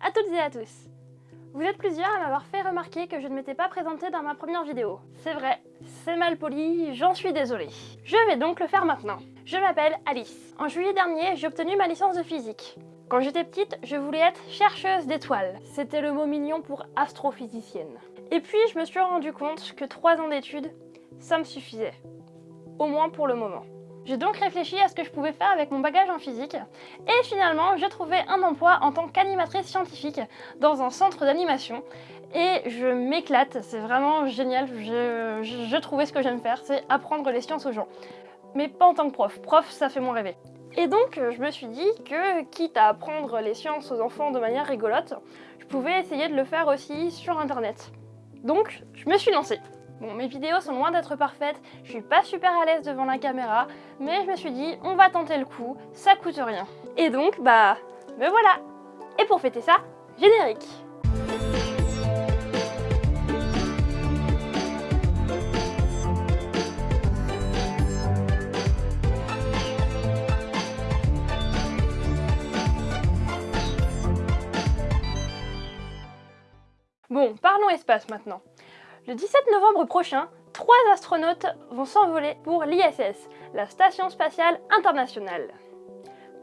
à toutes et à tous Vous êtes plusieurs à m'avoir fait remarquer que je ne m'étais pas présentée dans ma première vidéo. C'est vrai, c'est mal poli, j'en suis désolée. Je vais donc le faire maintenant. Je m'appelle Alice. En juillet dernier, j'ai obtenu ma licence de physique. Quand j'étais petite, je voulais être chercheuse d'étoiles. C'était le mot mignon pour astrophysicienne. Et puis, je me suis rendu compte que 3 ans d'études, ça me suffisait. Au moins pour le moment. J'ai donc réfléchi à ce que je pouvais faire avec mon bagage en physique et finalement j'ai trouvé un emploi en tant qu'animatrice scientifique dans un centre d'animation et je m'éclate, c'est vraiment génial, je, trouvais ce que j'aime faire, c'est apprendre les sciences aux gens. Mais pas en tant que prof, prof ça fait moins rêver. Et donc je me suis dit que quitte à apprendre les sciences aux enfants de manière rigolote, je pouvais essayer de le faire aussi sur internet. Donc je me suis lancée. Bon, mes vidéos sont loin d'être parfaites, je suis pas super à l'aise devant la caméra, mais je me suis dit, on va tenter le coup, ça coûte rien. Et donc, bah, me voilà Et pour fêter ça, générique Bon, parlons espace maintenant. Le 17 novembre prochain, trois astronautes vont s'envoler pour l'ISS, la Station Spatiale Internationale.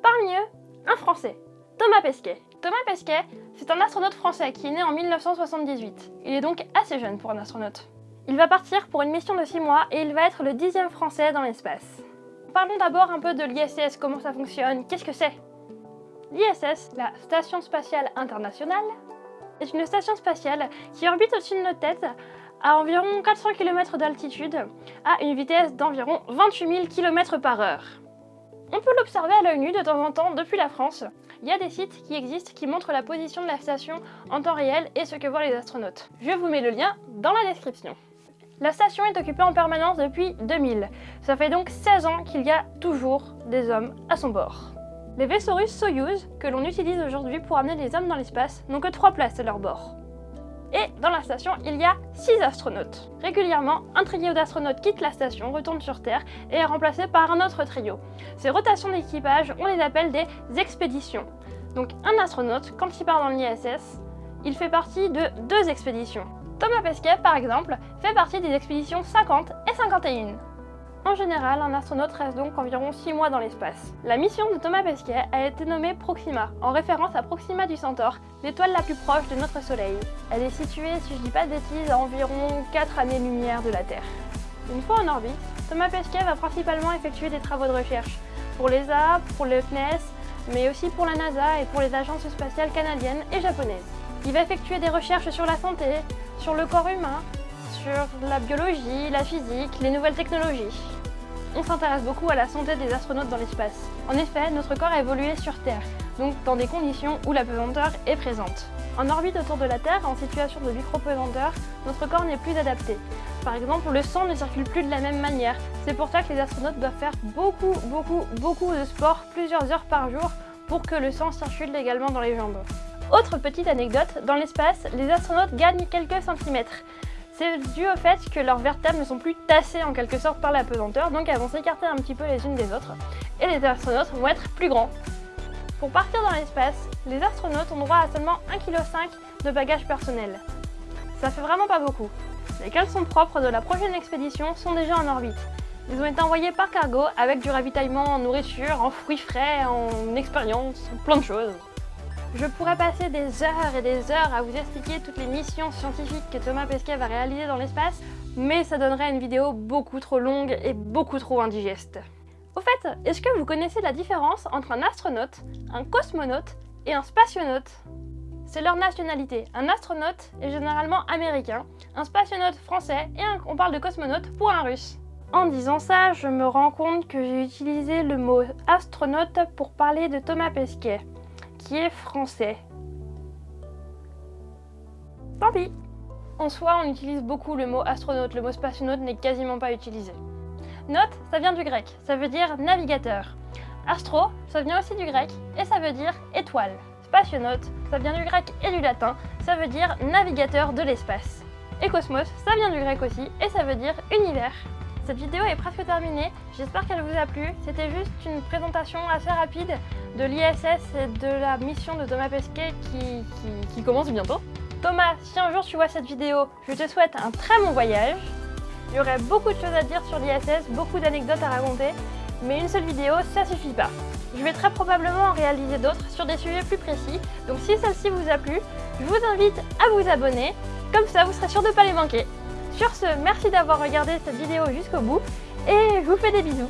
Parmi eux, un Français, Thomas Pesquet. Thomas Pesquet, c'est un astronaute français qui est né en 1978. Il est donc assez jeune pour un astronaute. Il va partir pour une mission de 6 mois et il va être le dixième Français dans l'espace. Parlons d'abord un peu de l'ISS, comment ça fonctionne, qu'est-ce que c'est? L'ISS, la Station Spatiale Internationale, est une station spatiale qui orbite au-dessus de notre tête à environ 400 km d'altitude, à une vitesse d'environ 28 000 km par heure. On peut l'observer à l'œil nu de temps en temps depuis la France. Il y a des sites qui existent qui montrent la position de la station en temps réel et ce que voient les astronautes. Je vous mets le lien dans la description. La station est occupée en permanence depuis 2000. Ça fait donc 16 ans qu'il y a toujours des hommes à son bord. Les vaisseaux russes Soyuz, que l'on utilise aujourd'hui pour amener les hommes dans l'espace, n'ont que 3 places à leur bord. Et dans la station, il y a 6 astronautes. Régulièrement, un trio d'astronautes quitte la station, retourne sur Terre et est remplacé par un autre trio. Ces rotations d'équipage, on les appelle des expéditions. Donc un astronaute, quand il part dans l'ISS, il fait partie de deux expéditions. Thomas Pesquet, par exemple, fait partie des expéditions 50 et 51. En général, un astronaute reste donc environ 6 mois dans l'espace. La mission de Thomas Pesquet a été nommée Proxima, en référence à Proxima du Centaure, l'étoile la plus proche de notre Soleil. Elle est située, si je dis pas de bêtises, à environ 4 années-lumière de la Terre. Une fois en orbite, Thomas Pesquet va principalement effectuer des travaux de recherche pour l'ESA, pour le CNES, mais aussi pour la NASA et pour les agences spatiales canadiennes et japonaises. Il va effectuer des recherches sur la santé, sur le corps humain, sur la biologie, la physique, les nouvelles technologies on s'intéresse beaucoup à la santé des astronautes dans l'espace. En effet, notre corps a évolué sur Terre, donc dans des conditions où la pesanteur est présente. En orbite autour de la Terre, en situation de micro-pesanteur, notre corps n'est plus adapté. Par exemple, le sang ne circule plus de la même manière. C'est pour ça que les astronautes doivent faire beaucoup, beaucoup, beaucoup de sport plusieurs heures par jour pour que le sang circule également dans les jambes. Autre petite anecdote, dans l'espace, les astronautes gagnent quelques centimètres. C'est dû au fait que leurs vertèbres ne sont plus tassées en quelque sorte par la pesanteur, donc elles vont s'écarter un petit peu les unes des autres, et les astronautes vont être plus grands. Pour partir dans l'espace, les astronautes ont droit à seulement 1,5 kg de bagages personnels. Ça fait vraiment pas beaucoup. Les caleçons propres de la prochaine expédition sont déjà en orbite. Ils ont été envoyés par cargo avec du ravitaillement en nourriture, en fruits frais, en expérience, plein de choses. Je pourrais passer des heures et des heures à vous expliquer toutes les missions scientifiques que Thomas Pesquet va réaliser dans l'espace, mais ça donnerait une vidéo beaucoup trop longue et beaucoup trop indigeste. Au fait, est-ce que vous connaissez la différence entre un astronaute, un cosmonaute et un spationaute? C'est leur nationalité. Un astronaute est généralement américain, un spationaute français et on parle de cosmonaute pour un russe. En disant ça, je me rends compte que j'ai utilisé le mot astronaute pour parler de Thomas Pesquet qui est français. Tant pis En soi, on utilise beaucoup le mot astronaute, le mot spationaute n'est quasiment pas utilisé. Note, ça vient du grec, ça veut dire navigateur. Astro, ça vient aussi du grec et ça veut dire étoile. Spationaute, ça vient du grec et du latin, ça veut dire navigateur de l'espace. Et cosmos, ça vient du grec aussi et ça veut dire univers. Cette vidéo est presque terminée, j'espère qu'elle vous a plu. C'était juste une présentation assez rapide de l'ISS et de la mission de Thomas Pesquet qui, commence bientôt. Thomas, si un jour tu vois cette vidéo, je te souhaite un très bon voyage. Il y aurait beaucoup de choses à dire sur l'ISS, beaucoup d'anecdotes à raconter, mais une seule vidéo, ça suffit pas. Je vais très probablement en réaliser d'autres sur des sujets plus précis, donc si celle-ci vous a plu, je vous invite à vous abonner, comme ça vous serez sûr de ne pas les manquer. Sur ce, merci d'avoir regardé cette vidéo jusqu'au bout, et je vous fais des bisous